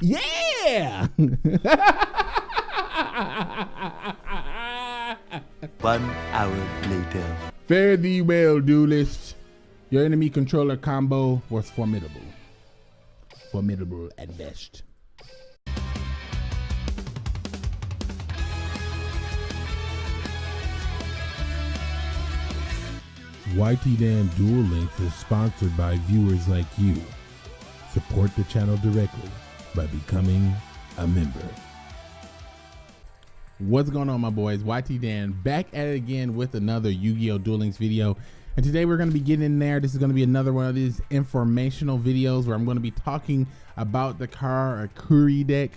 Yeah. One hour later. Fare thee well, duelist. Your enemy controller combo was formidable. Formidable at best. YT Dan Duel Links is sponsored by viewers like you. Support the channel directly by becoming a member. What's going on my boys? YT Dan back at it again with another Yu-Gi-Oh! Duel Links video. And today we're going to be getting in there. This is going to be another one of these informational videos where I'm going to be talking about the Karakuri deck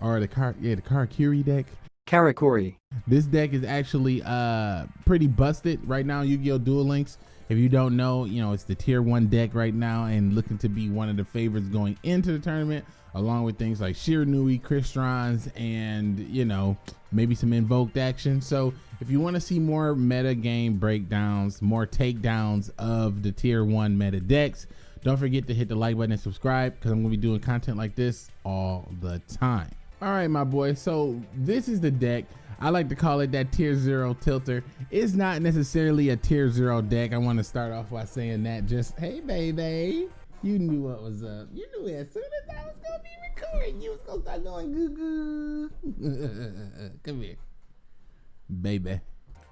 or the car yeah, the Karakuri deck. Karakuri. This deck is actually uh pretty busted right now Yu-Gi-Oh! Duel Links. If you don't know, you know, it's the tier one deck right now and looking to be one of the favorites going into the tournament, along with things like Sheer Shiranui, Crystrons, and, you know, maybe some invoked action. So if you want to see more meta game breakdowns, more takedowns of the tier one meta decks, don't forget to hit the like button and subscribe because I'm to be doing content like this all the time. All right, my boy. So this is the deck. I like to call it that tier zero tilter. It's not necessarily a tier zero deck. I want to start off by saying that just, hey, baby, you knew what was up. You knew as soon as I was to be recording, you was to start going goo goo. Come here, baby.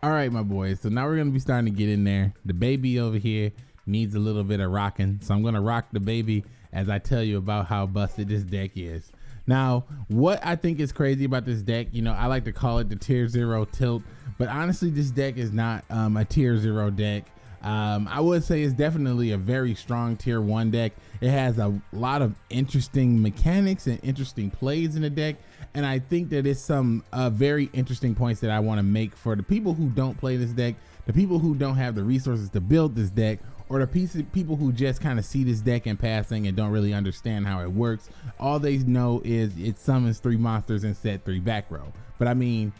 All right, my boys. So now we're to be starting to get in there. The baby over here needs a little bit of rocking. So I'm to rock the baby as I tell you about how busted this deck is. Now, what I think is crazy about this deck, you know, I like to call it the tier zero tilt, but honestly, this deck is not um, a tier zero deck. Um, I would say it's definitely a very strong tier one deck. It has a lot of interesting mechanics and interesting plays in the deck. And I think that it's some uh, very interesting points that I want to make for the people who don't play this deck, the people who don't have the resources to build this deck, or the piece people who just kind of see this deck in passing and don't really understand how it works. All they know is it summons three monsters and set three back row. But I mean,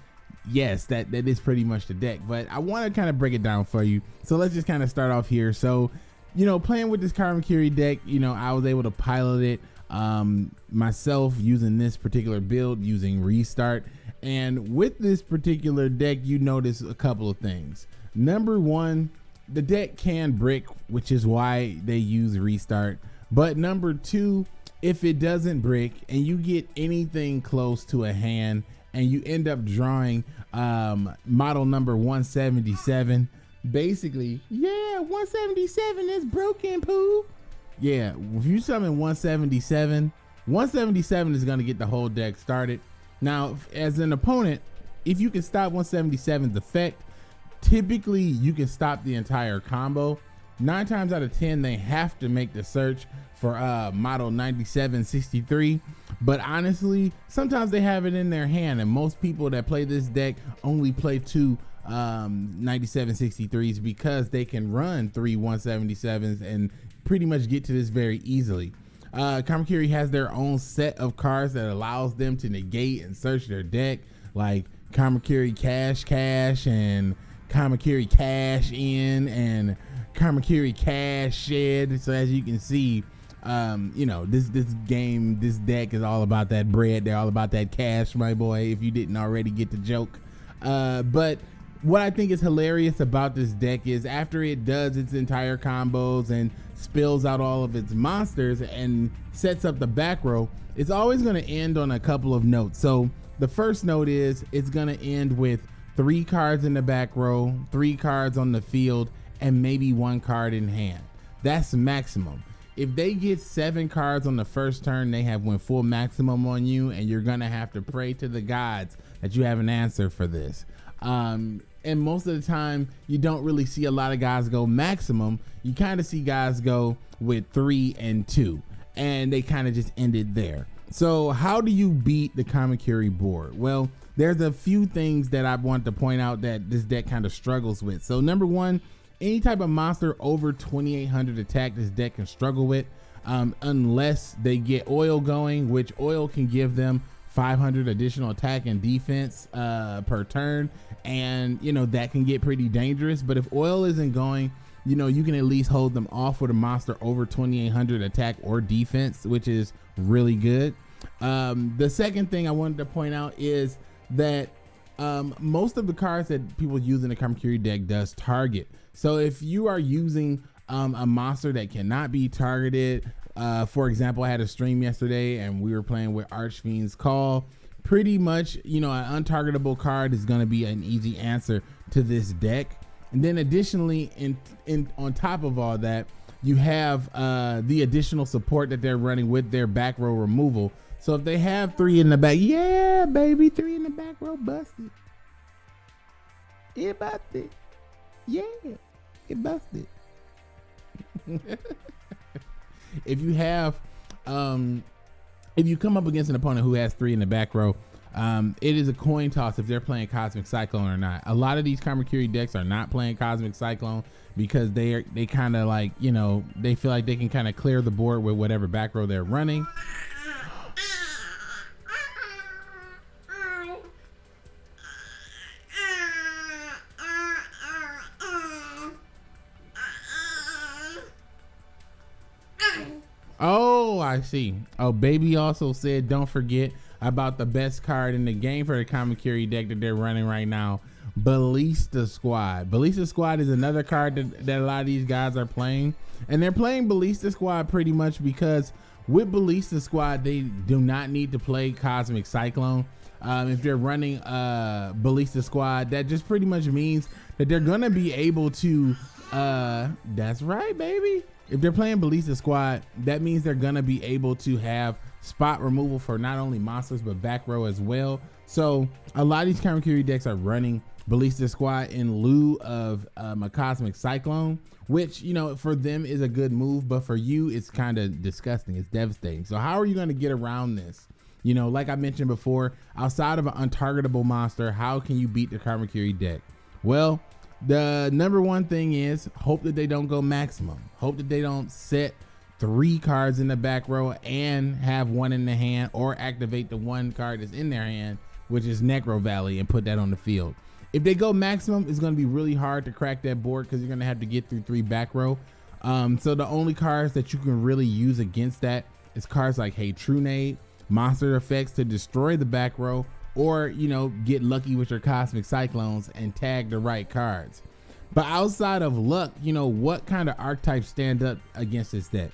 yes, that, that is pretty much the deck. But I want to kind of break it down for you. So let's just kind of start off here. So, you know, playing with this Karakuri deck, you know, I was able to pilot it um, myself using this particular build, using Restart. And with this particular deck, you notice a couple of things. Number one, the deck can brick, which is why they use restart. But number two, if it doesn't brick and you get anything close to a hand and you end up drawing um, model number 177, basically, yeah, 177 is broken, poo. Yeah, if you summon 177, 177 is going to get the whole deck started. Now, as an opponent, if you can stop 177's effect, typically you can stop the entire combo. Nine times out of 10, they have to make the search for uh, model 9763. But honestly, sometimes they have it in their hand. And most people that play this deck only play two um, 9763s because they can run three 177s and pretty much get to this very easily. Uh, Kamakiri has their own set of cards that allows them to negate and search their deck, like Kamakiri Cash Cache and Kamakiri Cash Inn and Kamakiri Cash Shed. So as you can see, um, you know, this this game, this deck is all about that bread. They're all about that cash, my boy, if you didn't already get the joke. Uh, but what I think is hilarious about this deck is after it does its entire combos and spills out all of its monsters and sets up the back row, it's always going to end on a couple of notes. So the first note is it's going to end with three cards in the back row, three cards on the field, and maybe one card in hand. That's maximum. If they get seven cards on the first turn, they have went full maximum on you, and you're gonna have to pray to the gods that you have an answer for this. Um, and most of the time, you don't really see a lot of guys go maximum. You kind of see guys go with three and two, and they kind of just ended there. So, how do you beat the Kamikiri board? Well, there's a few things that I want to point out that this deck kind of struggles with. So number one, any type of monster over 2800 attack this deck can struggle with um, unless they get oil going, which oil can give them 500 additional attack and defense uh, per turn. And, you know, that can get pretty dangerous. But if oil isn't going, you know, you can at least hold them off with a monster over 2800 attack or defense, which is really good. Um, the second thing I wanted to point out is that um, most of the cards that people use in the Kamakiri deck does target. So if you are using um, a monster that cannot be targeted, uh, for example, I had a stream yesterday and we were playing with Archfiend's Call. Pretty much, you know, an untargetable card is going to be an easy answer to this deck. And then additionally, in, in on top of all that, you have uh, the additional support that they're running with their back row removal. So if they have three in the back, yeah, baby, three in the back row busted. It busted. Yeah, it busted. if you have, um, if you come up against an opponent who has three in the back row, um, it is a coin toss if they're playing Cosmic Cyclone or not. A lot of these Kamakiri decks are not playing Cosmic Cyclone because they are they kind of like you know they feel like they can kind of clear the board with whatever back row they're running. I see. Oh, baby also said don't forget about the best card in the game for the Kamakiri deck that they're running right now. Ballista Squad. Ballista Squad is another card that, that a lot of these guys are playing. And they're playing Ballista Squad pretty much because with Ballista Squad, they do not need to play Cosmic Cyclone. Um, if they're running uh, Ballista Squad, that just pretty much means that they're to be able to. Uh, that's right, baby if they're playing Ballista Squad, that means they're gonna be able to have spot removal for not only monsters but back row as well. So a lot of these Kamakiri decks are running Ballista Squad in lieu of um, a Cosmic Cyclone, which you know for them is a good move, but for you it's kind of disgusting. It's devastating. So how are you going to get around this? You know, like I mentioned before, outside of an untargetable monster, how can you beat the Kamakiri deck? Well, the number one thing is hope that they don't go maximum. Hope that they don't set three cards in the back row and have one in the hand or activate the one card that's in their hand, which is Necro Valley, and put that on the field. If they go maximum, it's going to be really hard to crack that board because you're going to have to get through three back row. Um, so the only cards that you can really use against that is cards like Hey Trunade, Monster Effects to destroy the back row, or you know get lucky with your cosmic cyclones and tag the right cards. But outside of luck you know what kind of archetypes stand up against this deck?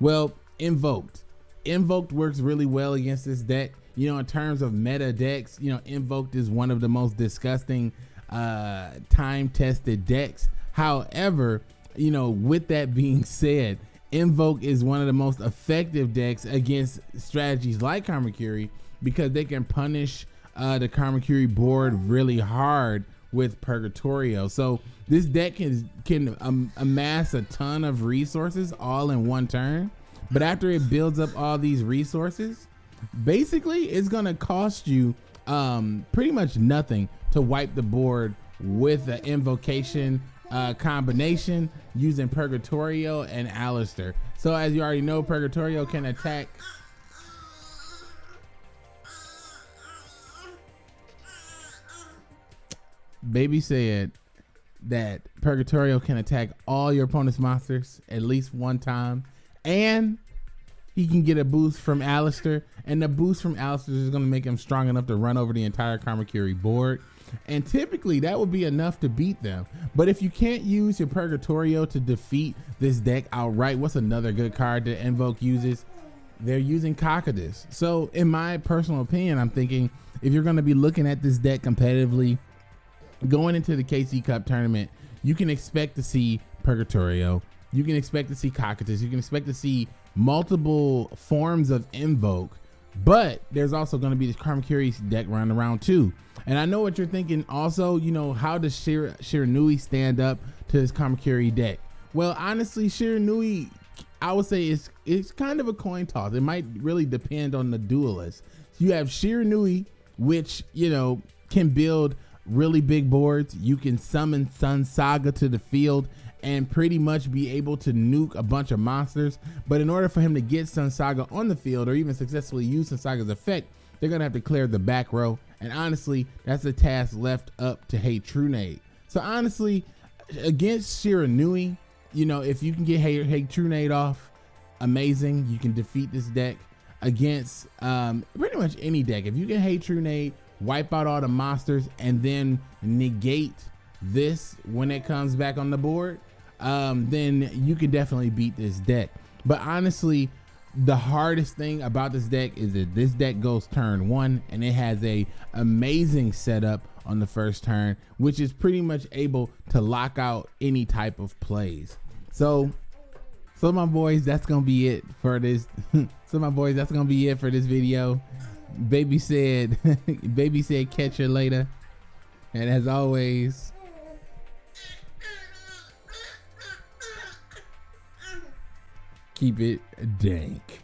Well invoked. Invoked works really well against this deck. You know in terms of meta decks you know invoked is one of the most disgusting uh time tested decks. However you know with that being said invoke is one of the most effective decks against strategies like Kamakiri because they can punish uh, the Kamakiri board really hard with Purgatrio. So this deck can can um, amass a ton of resources all in one turn. But after it builds up all these resources, basically it's gonna cost you um, pretty much nothing to wipe the board with an invocation uh, combination using Purgatrio and Aleister. So as you already know, Purgatrio can attack Baby said that Purgatrio can attack all your opponent's monsters at least one time, and he can get a boost from Aleister, and the boost from Aleister is going to make him strong enough to run over the entire Kamakiri board. And typically that would be enough to beat them. But if you can't use your Purgatrio to defeat this deck outright, what's another good card that Invoke uses? They're using Cocytus. So in my personal opinion, I'm thinking if you're going to be looking at this deck competitively, going into the KC Cup tournament, you can expect to see Purgatrio. You can expect to see Cocytus. You can expect to see multiple forms of Invoke. But there's also going to be this Kamakiri deck run around too. And I know what you're thinking also, you know, how does Shir- Shiranui stand up to this Kamakiri deck? Well, honestly, Shiranui, I would say it's it's kind of a coin toss. It might really depend on the duelist. You have Shiranui, which, you know, can build really big boards. You can summon Sun Saga to the field and pretty much be able to nuke a bunch of monsters. But in order for him to get Sun Saga on the field or even successfully use Sun Saga's effect, they're gonna have to clear the back row. And honestly, that's a task left up to Hey Trunade. So honestly, against Shiranui, you know, if you can get Hey, hey Trunade off, amazing. You can defeat this deck. against um, pretty much any deck. If you can hate Trunade, wipe out all the monsters, and then negate this when it comes back on the board, um, then you can definitely beat this deck. But honestly, the hardest thing about this deck is that this deck goes turn one and it has a amazing setup on the first turn, which is pretty much able to lock out any type of plays. So, so my boys, that's gonna be it for this. so my boys, that's gonna be it for this video. Baby said, baby said, catch you later. And as always, keep it dank.